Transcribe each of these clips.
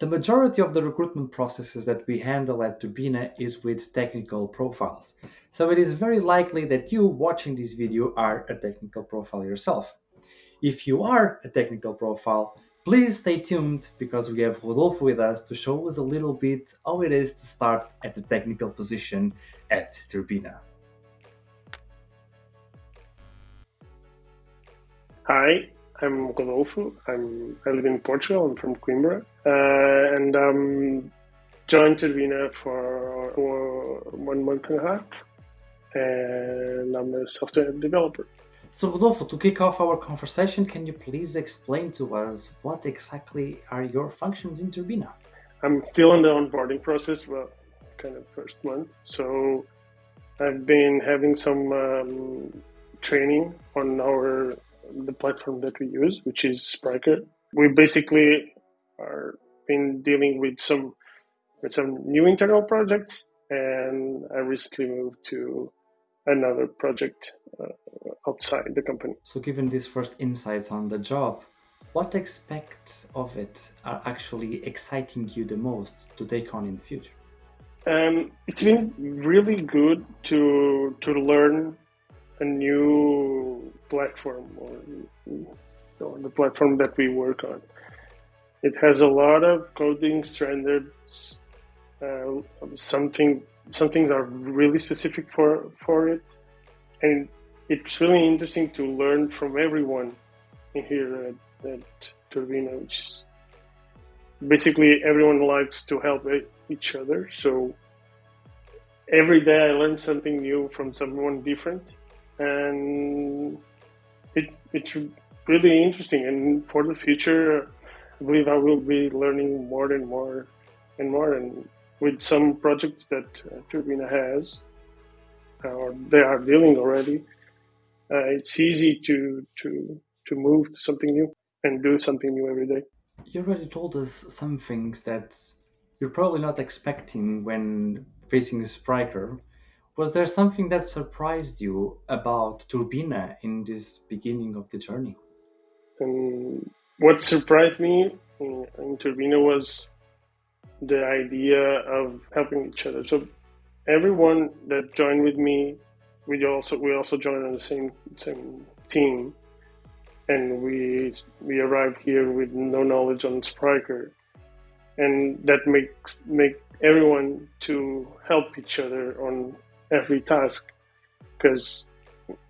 The majority of the recruitment processes that we handle at Turbina is with technical profiles. So it is very likely that you watching this video are a technical profile yourself. If you are a technical profile, please stay tuned because we have Rodolfo with us to show us a little bit how it is to start at the technical position at Turbina. Hi, I'm Rodolfo. I'm, I live in Portugal. I'm from Coimbra. Uh, and I'm joined Turbina for, for one month and a half. And I'm a software developer. So, Rodolfo, to kick off our conversation, can you please explain to us what exactly are your functions in Turbina? I'm still in the onboarding process, well, kind of first month. So, I've been having some um, training on our the platform that we use, which is Spryker. We basically are been dealing with some with some new internal projects, and I recently moved to another project uh, outside the company. So, given these first insights on the job, what aspects of it are actually exciting you the most to take on in the future? Um, it's been really good to to learn a new platform or, the platform that we work on. It has a lot of coding standards. Uh, something some things are really specific for for it, and it's really interesting to learn from everyone in here at, at Turbina, which is basically everyone likes to help each other. So every day I learn something new from someone different and it, it's really interesting. And for the future, I believe I will be learning more and more and more. And with some projects that uh, Turbina has, or they are dealing already, uh, it's easy to to to move to something new and do something new every day. You already told us some things that you're probably not expecting when facing this Spryker. Was there something that surprised you about Turbina in this beginning of the journey? Um, what surprised me in, in Turbina was the idea of helping each other. So everyone that joined with me, we also we also joined on the same same team, and we we arrived here with no knowledge on Spryker, and that makes make everyone to help each other on every task because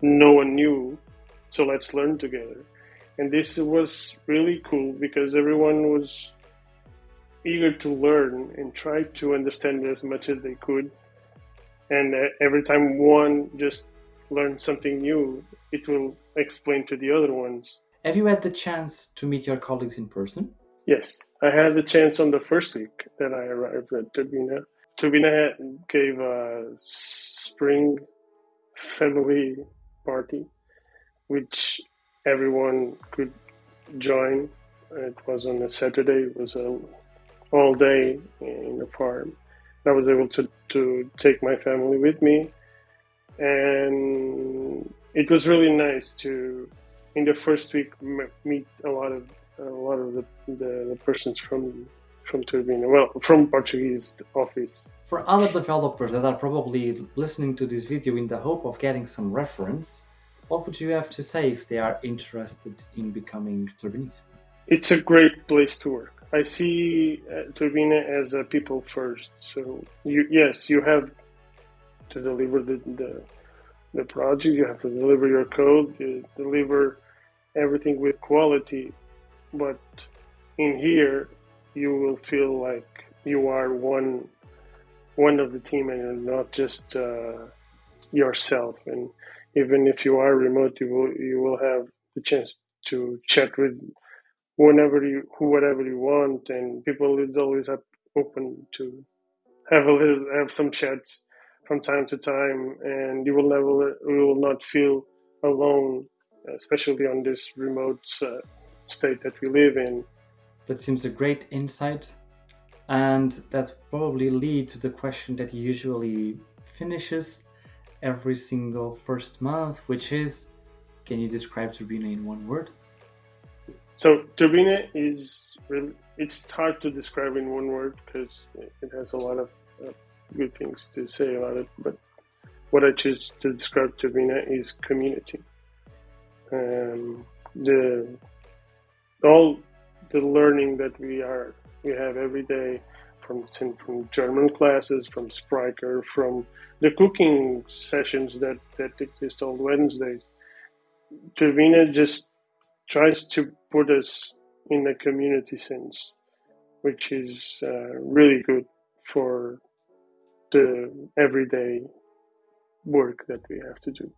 no one knew. So let's learn together. And this was really cool because everyone was eager to learn and try to understand as much as they could. And uh, every time one just learned something new, it will explain to the other ones. Have you had the chance to meet your colleagues in person? Yes, I had the chance on the first week that I arrived at Turbina. Turbina gave a spring family party, which everyone could join. It was on a Saturday. It was a all day in the farm. I was able to, to take my family with me, and it was really nice to, in the first week, meet a lot of a lot of the, the, the persons from from Turbina, well, from Portuguese office. For other developers that are probably listening to this video in the hope of getting some reference, what would you have to say if they are interested in becoming Turbinist? It's a great place to work. I see uh, Turbina as a people first. So you, yes, you have to deliver the, the, the project. You have to deliver your code. You deliver everything with quality. But in here, you will feel like you are one one of the team and not just uh, yourself. And even if you are remote, you will you will have the chance to chat with whenever you whoever you want, and people is always up, open to have a little have some chats from time to time, and you will never you will not feel alone, especially on this remote uh, state that we live in. That seems a great insight and that probably lead to the question that usually finishes every single first month, which is, can you describe Turbina in one word? So Turbina is it's hard to describe in one word because it has a lot of uh, good things to say about it. But what I choose to describe Turbina is community. Um, the all the learning that we are we have every day from from German classes, from Spryker, from the cooking sessions that that exist on Wednesdays. Turbina just tries to put us in a community sense, which is uh, really good for the everyday work that we have to do.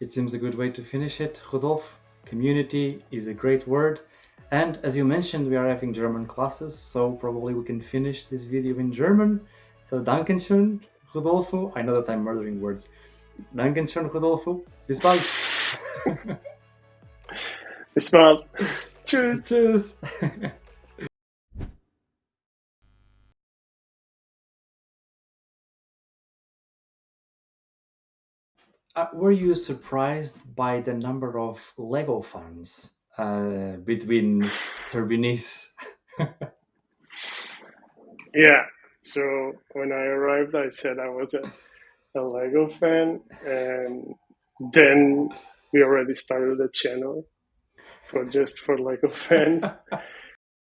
It seems a good way to finish it, Rodolfo. Community is a great word. And as you mentioned, we are having German classes, so probably we can finish this video in German. So Dankeschön, Rodolfo. I know that I'm murdering words. Dankeschön, Rodolfo. Bis bald. Bis bald. Tschüss. Tschüss. Uh, were you surprised by the number of Lego fans uh, between Turbinis? yeah. So when I arrived, I said I was a, a Lego fan, and then we already started a channel for just for Lego fans.